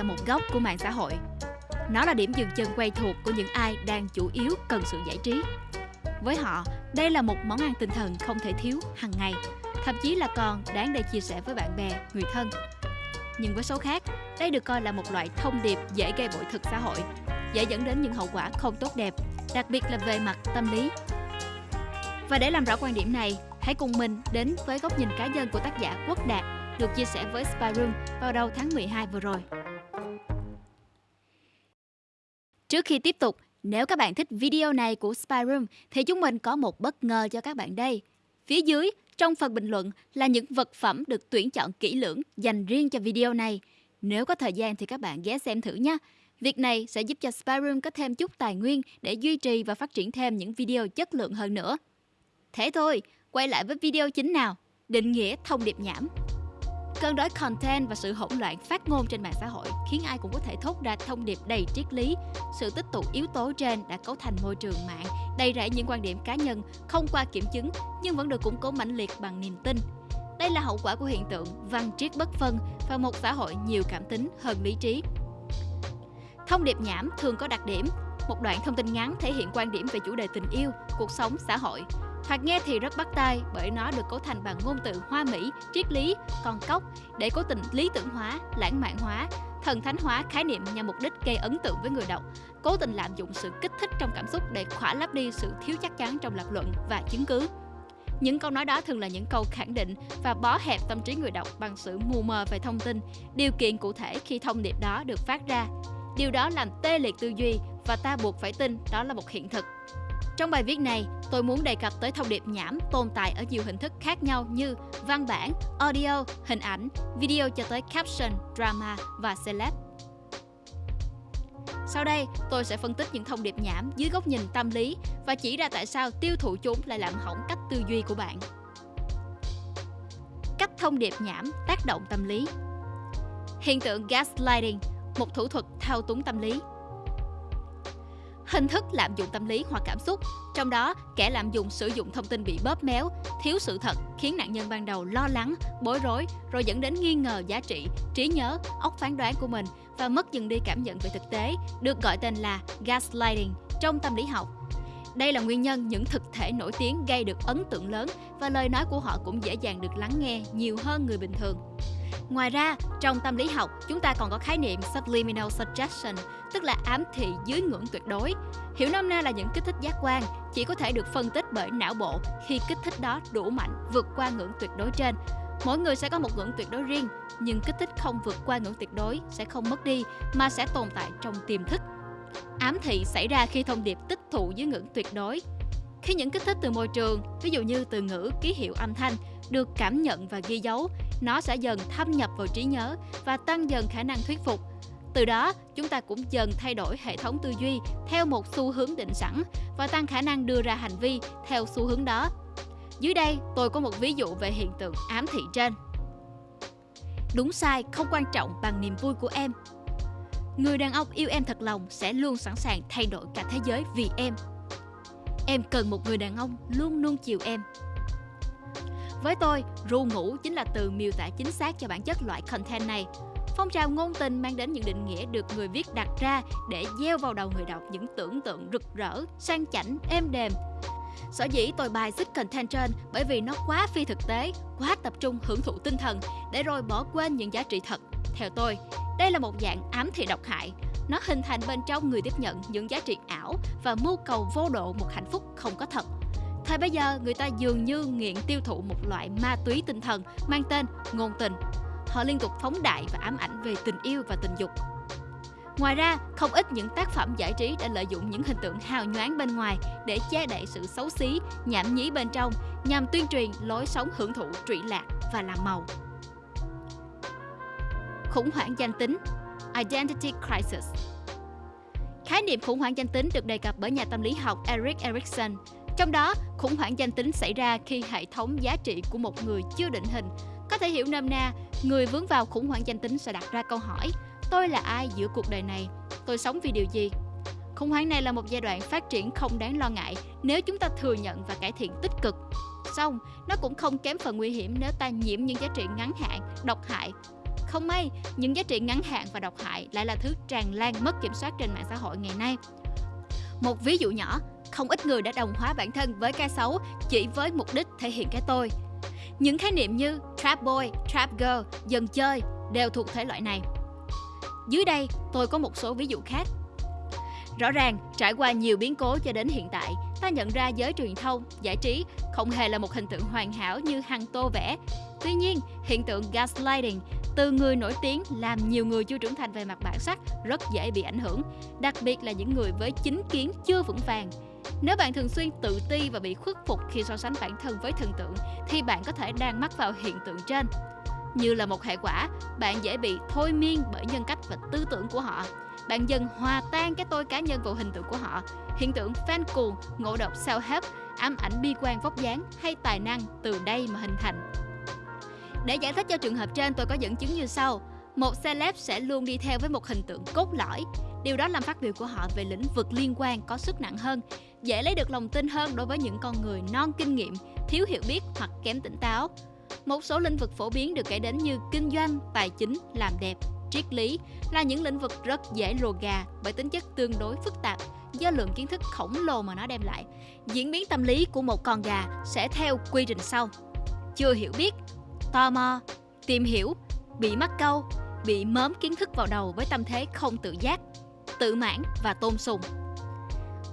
là một góc của mạng xã hội. Nó là điểm dừng chân quen thuộc của những ai đang chủ yếu cần sự giải trí. Với họ, đây là một món ăn tinh thần không thể thiếu hàng ngày, thậm chí là còn đáng để chia sẻ với bạn bè, người thân. Nhưng với số khác, đây được coi là một loại thông điệp dễ gây bội thực xã hội, dễ dẫn đến những hậu quả không tốt đẹp, đặc biệt là về mặt tâm lý. Và để làm rõ quan điểm này, hãy cùng mình đến với góc nhìn cá nhân của tác giả Quốc Đạt được chia sẻ với Spyroom vào đầu tháng 12 vừa rồi. Trước khi tiếp tục, nếu các bạn thích video này của Spyroom thì chúng mình có một bất ngờ cho các bạn đây. Phía dưới, trong phần bình luận là những vật phẩm được tuyển chọn kỹ lưỡng dành riêng cho video này. Nếu có thời gian thì các bạn ghé xem thử nha. Việc này sẽ giúp cho Spyroom có thêm chút tài nguyên để duy trì và phát triển thêm những video chất lượng hơn nữa. Thế thôi, quay lại với video chính nào. Định nghĩa thông điệp nhảm. Cơn đói content và sự hỗn loạn phát ngôn trên mạng xã hội khiến ai cũng có thể thốt ra thông điệp đầy triết lý. Sự tích tụ yếu tố trên đã cấu thành môi trường mạng đầy rẫy những quan điểm cá nhân không qua kiểm chứng nhưng vẫn được củng cố mãnh liệt bằng niềm tin. Đây là hậu quả của hiện tượng văn triết bất phân và một xã hội nhiều cảm tính hơn lý trí. Thông điệp nhảm thường có đặc điểm một đoạn thông tin ngắn thể hiện quan điểm về chủ đề tình yêu, cuộc sống, xã hội, Thoạt nghe thì rất bắt tai bởi nó được cấu thành bằng ngôn từ hoa mỹ, triết lý, con cốc để cố tình lý tưởng hóa, lãng mạn hóa, thần thánh hóa khái niệm nhằm mục đích gây ấn tượng với người đọc, cố tình lạm dụng sự kích thích trong cảm xúc để khỏa lấp đi sự thiếu chắc chắn trong lập luận và chứng cứ. Những câu nói đó thường là những câu khẳng định và bó hẹp tâm trí người đọc bằng sự mù mờ về thông tin, điều kiện cụ thể khi thông điệp đó được phát ra. Điều đó làm tê liệt tư duy và ta buộc phải tin đó là một hiện thực. Trong bài viết này, tôi muốn đề cập tới thông điệp nhảm tồn tại ở nhiều hình thức khác nhau như văn bản, audio, hình ảnh, video cho tới caption, drama và celeb. Sau đây, tôi sẽ phân tích những thông điệp nhảm dưới góc nhìn tâm lý và chỉ ra tại sao tiêu thụ chúng lại làm hỏng cách tư duy của bạn. Cách thông điệp nhảm tác động tâm lý Hiện tượng gaslighting, một thủ thuật thao túng tâm lý hình thức lạm dụng tâm lý hoặc cảm xúc. Trong đó, kẻ lạm dụng sử dụng thông tin bị bóp méo, thiếu sự thật khiến nạn nhân ban đầu lo lắng, bối rối rồi dẫn đến nghi ngờ giá trị, trí nhớ, óc phán đoán của mình và mất dần đi cảm nhận về thực tế, được gọi tên là gaslighting trong tâm lý học. Đây là nguyên nhân những thực thể nổi tiếng gây được ấn tượng lớn và lời nói của họ cũng dễ dàng được lắng nghe nhiều hơn người bình thường. Ngoài ra, trong tâm lý học, chúng ta còn có khái niệm subliminal suggestion, tức là ám thị dưới ngưỡng tuyệt đối. Hiểu nôm na là những kích thích giác quan chỉ có thể được phân tích bởi não bộ khi kích thích đó đủ mạnh vượt qua ngưỡng tuyệt đối trên. Mỗi người sẽ có một ngưỡng tuyệt đối riêng, nhưng kích thích không vượt qua ngưỡng tuyệt đối sẽ không mất đi mà sẽ tồn tại trong tiềm thức. Ám thị xảy ra khi thông điệp tích thụ dưới ngưỡng tuyệt đối. Khi những kích thích từ môi trường, ví dụ như từ ngữ, ký hiệu âm thanh, được cảm nhận và ghi dấu, nó sẽ dần thâm nhập vào trí nhớ và tăng dần khả năng thuyết phục. Từ đó, chúng ta cũng dần thay đổi hệ thống tư duy theo một xu hướng định sẵn và tăng khả năng đưa ra hành vi theo xu hướng đó. Dưới đây, tôi có một ví dụ về hiện tượng ám thị trên. Đúng sai không quan trọng bằng niềm vui của em. Người đàn ông yêu em thật lòng sẽ luôn sẵn sàng thay đổi cả thế giới vì em. Em cần một người đàn ông luôn nuông chiều em. Với tôi, ru ngủ chính là từ miêu tả chính xác cho bản chất loại content này. Phong trào ngôn tình mang đến những định nghĩa được người viết đặt ra để gieo vào đầu người đọc những tưởng tượng rực rỡ, sang chảnh, êm đềm. Sở dĩ tôi bài xích content trên bởi vì nó quá phi thực tế, quá tập trung hưởng thụ tinh thần để rồi bỏ quên những giá trị thật. Theo tôi, đây là một dạng ám thị độc hại. Nó hình thành bên trong người tiếp nhận những giá trị ảo và mưu cầu vô độ một hạnh phúc không có thật. Thời bây giờ, người ta dường như nghiện tiêu thụ một loại ma túy tinh thần mang tên ngôn tình. Họ liên tục phóng đại và ám ảnh về tình yêu và tình dục. Ngoài ra, không ít những tác phẩm giải trí đã lợi dụng những hình tượng hào nhoáng bên ngoài để che đậy sự xấu xí, nhảm nhí bên trong nhằm tuyên truyền lối sống hưởng thụ trụy lạc và làm màu. Khủng hoảng danh tính Identity Crisis Khái niệm khủng hoảng danh tính được đề cập bởi nhà tâm lý học Eric Erikson trong đó, khủng hoảng danh tính xảy ra khi hệ thống giá trị của một người chưa định hình. Có thể hiểu nôm na, người vướng vào khủng hoảng danh tính sẽ đặt ra câu hỏi Tôi là ai giữa cuộc đời này? Tôi sống vì điều gì? Khủng hoảng này là một giai đoạn phát triển không đáng lo ngại nếu chúng ta thừa nhận và cải thiện tích cực. Xong, nó cũng không kém phần nguy hiểm nếu ta nhiễm những giá trị ngắn hạn, độc hại. Không may, những giá trị ngắn hạn và độc hại lại là thứ tràn lan mất kiểm soát trên mạng xã hội ngày nay. Một ví dụ nhỏ, không ít người đã đồng hóa bản thân với cái xấu chỉ với mục đích thể hiện cái tôi. Những khái niệm như trap boy, trap girl, dần chơi đều thuộc thể loại này. Dưới đây, tôi có một số ví dụ khác. Rõ ràng, trải qua nhiều biến cố cho đến hiện tại, ta nhận ra giới truyền thông, giải trí không hề là một hình tượng hoàn hảo như hằng tô vẽ. Tuy nhiên, hiện tượng gaslighting từ người nổi tiếng làm nhiều người chưa trưởng thành về mặt bản sắc rất dễ bị ảnh hưởng, đặc biệt là những người với chính kiến chưa vững vàng. Nếu bạn thường xuyên tự ti và bị khuất phục khi so sánh bản thân với thần tượng thì bạn có thể đang mắc vào hiện tượng trên. Như là một hệ quả, bạn dễ bị thôi miên bởi nhân cách và tư tưởng của họ. Bạn dần hòa tan cái tôi cá nhân vào hình tượng của họ. Hiện tượng fan cuồng, ngộ độc self-help, ám ảnh bi quan vóc dáng hay tài năng từ đây mà hình thành. Để giải thích cho trường hợp trên, tôi có dẫn chứng như sau. Một celeb sẽ luôn đi theo với một hình tượng cốt lõi. Điều đó làm phát biểu của họ về lĩnh vực liên quan có sức nặng hơn, dễ lấy được lòng tin hơn đối với những con người non kinh nghiệm, thiếu hiểu biết hoặc kém tỉnh táo. Một số lĩnh vực phổ biến được kể đến như kinh doanh, tài chính, làm đẹp, triết lý là những lĩnh vực rất dễ lùa gà bởi tính chất tương đối phức tạp do lượng kiến thức khổng lồ mà nó đem lại. Diễn biến tâm lý của một con gà sẽ theo quy trình sau. Chưa hiểu biết, tò mò, tìm hiểu, bị mắc câu, bị mớm kiến thức vào đầu với tâm thế không tự giác, tự mãn và tôn sùng.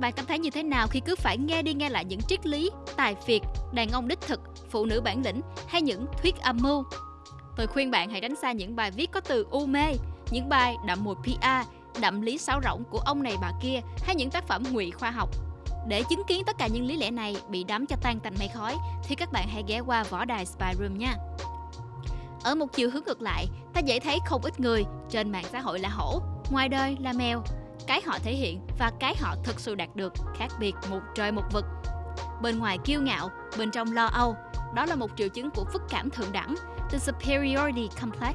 Bạn cảm thấy như thế nào khi cứ phải nghe đi nghe lại những triết lý, tài phiệt, đàn ông đích thực, phụ nữ bản lĩnh hay những thuyết âm mưu? Tôi khuyên bạn hãy tránh xa những bài viết có từ u mê, những bài đậm mùi PR, đậm lý sáo rỗng của ông này bà kia hay những tác phẩm ngụy khoa học. Để chứng kiến tất cả những lý lẽ này bị đắm cho tan tành mây khói thì các bạn hãy ghé qua võ đài Spy Room nha. Ở một chiều hướng ngược lại, ta dễ thấy không ít người trên mạng xã hội là hổ, ngoài đời là mèo. Cái họ thể hiện và cái họ thực sự đạt được khác biệt một trời một vực. Bên ngoài kiêu ngạo, bên trong lo âu, đó là một triệu chứng của phức cảm thượng đẳng, the superiority complex.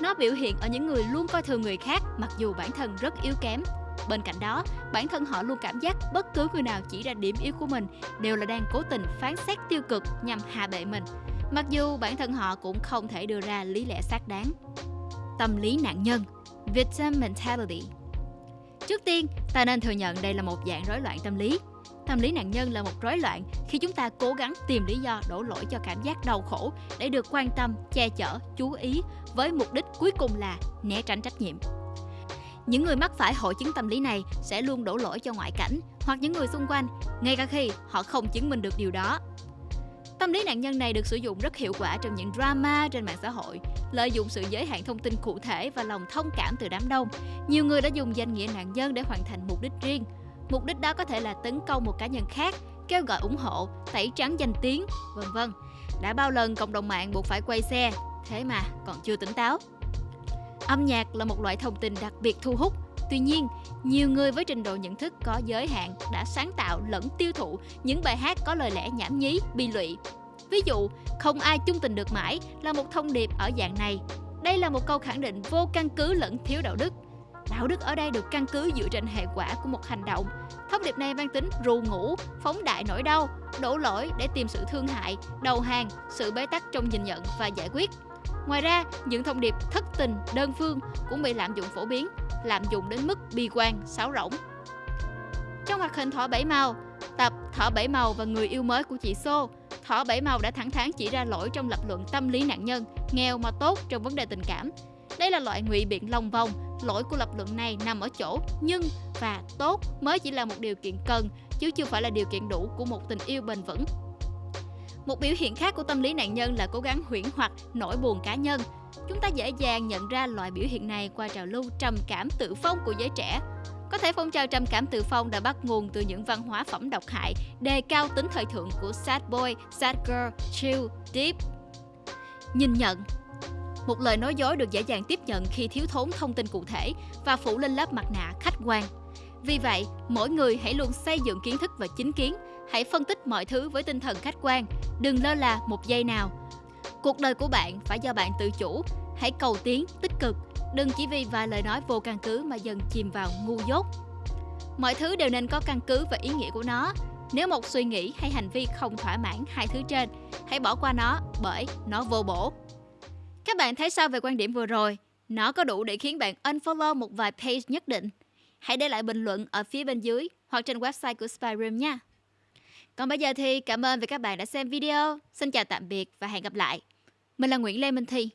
Nó biểu hiện ở những người luôn coi thường người khác mặc dù bản thân rất yếu kém. Bên cạnh đó, bản thân họ luôn cảm giác bất cứ người nào chỉ ra điểm yếu của mình đều là đang cố tình phán xét tiêu cực nhằm hạ bệ mình mặc dù bản thân họ cũng không thể đưa ra lý lẽ xác đáng. Tâm lý nạn nhân Victim Mentality Trước tiên, ta nên thừa nhận đây là một dạng rối loạn tâm lý. Tâm lý nạn nhân là một rối loạn khi chúng ta cố gắng tìm lý do đổ lỗi cho cảm giác đau khổ để được quan tâm, che chở, chú ý với mục đích cuối cùng là né tránh trách nhiệm. Những người mắc phải hội chứng tâm lý này sẽ luôn đổ lỗi cho ngoại cảnh hoặc những người xung quanh, ngay cả khi họ không chứng minh được điều đó. Tâm lý nạn nhân này được sử dụng rất hiệu quả trong những drama trên mạng xã hội, lợi dụng sự giới hạn thông tin cụ thể và lòng thông cảm từ đám đông. Nhiều người đã dùng danh nghĩa nạn nhân để hoàn thành mục đích riêng. Mục đích đó có thể là tấn công một cá nhân khác, kêu gọi ủng hộ, tẩy trắng danh tiếng, vân vân. Đã bao lần cộng đồng mạng buộc phải quay xe, thế mà còn chưa tỉnh táo. Âm nhạc là một loại thông tin đặc biệt thu hút Tuy nhiên, nhiều người với trình độ nhận thức có giới hạn đã sáng tạo lẫn tiêu thụ những bài hát có lời lẽ nhảm nhí, bi lụy. Ví dụ, không ai chung tình được mãi là một thông điệp ở dạng này. Đây là một câu khẳng định vô căn cứ lẫn thiếu đạo đức. Đạo đức ở đây được căn cứ dựa trên hệ quả của một hành động. Thông điệp này mang tính rù ngủ, phóng đại nỗi đau, đổ lỗi để tìm sự thương hại, đầu hàng, sự bế tắc trong nhìn nhận và giải quyết. Ngoài ra, những thông điệp thất tình, đơn phương cũng bị lạm dụng phổ biến, lạm dụng đến mức bi quan, sáo rỗng. Trong hoạt hình Thỏ Bảy Màu, tập Thỏ Bảy Màu và người yêu mới của chị Xô, Thỏ Bảy Màu đã thẳng thắn chỉ ra lỗi trong lập luận tâm lý nạn nhân, nghèo mà tốt trong vấn đề tình cảm. Đây là loại ngụy biện lòng vòng, lỗi của lập luận này nằm ở chỗ nhưng và tốt mới chỉ là một điều kiện cần chứ chưa phải là điều kiện đủ của một tình yêu bền vững. Một biểu hiện khác của tâm lý nạn nhân là cố gắng huyễn hoặc nỗi buồn cá nhân. Chúng ta dễ dàng nhận ra loại biểu hiện này qua trào lưu trầm cảm tự phong của giới trẻ. Có thể phong trào trầm cảm tự phong đã bắt nguồn từ những văn hóa phẩm độc hại, đề cao tính thời thượng của sad boy, sad girl, chill, deep. Nhìn nhận một lời nói dối được dễ dàng tiếp nhận khi thiếu thốn thông tin cụ thể và phủ lên lớp mặt nạ khách quan. Vì vậy, mỗi người hãy luôn xây dựng kiến thức và chính kiến, hãy phân tích mọi thứ với tinh thần khách quan, đừng lơ là một giây nào. Cuộc đời của bạn phải do bạn tự chủ, hãy cầu tiến, tích cực, đừng chỉ vì vài lời nói vô căn cứ mà dần chìm vào ngu dốt. Mọi thứ đều nên có căn cứ và ý nghĩa của nó. Nếu một suy nghĩ hay hành vi không thỏa mãn hai thứ trên, hãy bỏ qua nó bởi nó vô bổ. Các bạn thấy sao về quan điểm vừa rồi? Nó có đủ để khiến bạn unfollow một vài page nhất định? Hãy để lại bình luận ở phía bên dưới hoặc trên website của Spyroom nha. Còn bây giờ thì cảm ơn vì các bạn đã xem video. Xin chào tạm biệt và hẹn gặp lại. Mình là Nguyễn Lê Minh Thi.